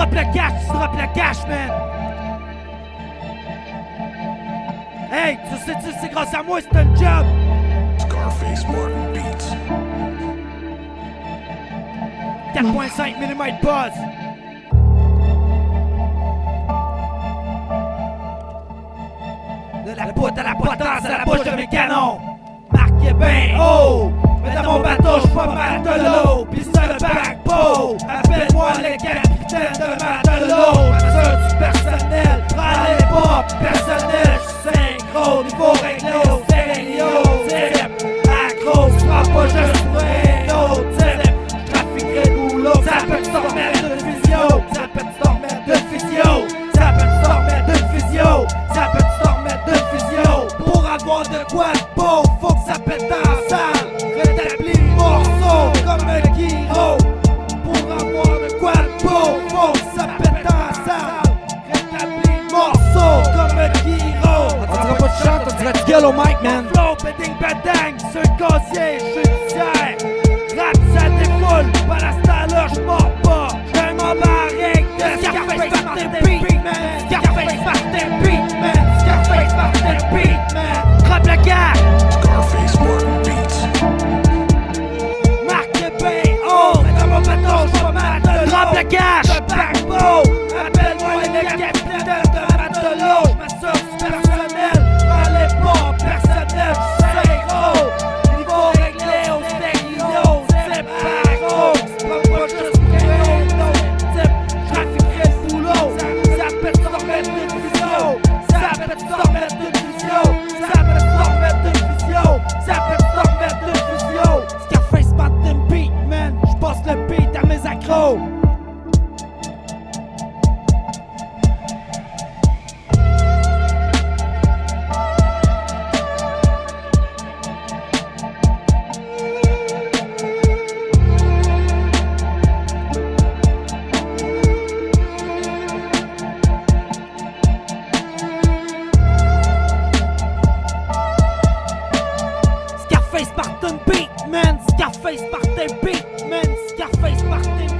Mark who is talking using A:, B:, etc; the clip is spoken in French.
A: drop le cash, tu drop le cash, man. Hey, tu sais-tu, c'est grâce à moi, c'est un job.
B: Scarface Martin Beats.
A: 4.5 mm buzz. De la poutre à la potence à la bouche de mes canons. Marquez bien haut. Mais dans mon bateau, j'suis pas matelot. Pis c'est le backbow. Appelle-moi Avoir de quoi de beau, faut que ça pète dans la salle. Rétablis le morceau comme un gyro. Pour avoir de quoi de beau, faut que ça pète dans la salle. Rétablis le morceau comme un gyro.
C: On dirait pas de chante, on dirait de gueule au mic, man.
A: Flow, beding, badang, sur le casier, judiciaire. Rap, ça défoule, Scarface Martin Beat, man. Scarface Martin Beat,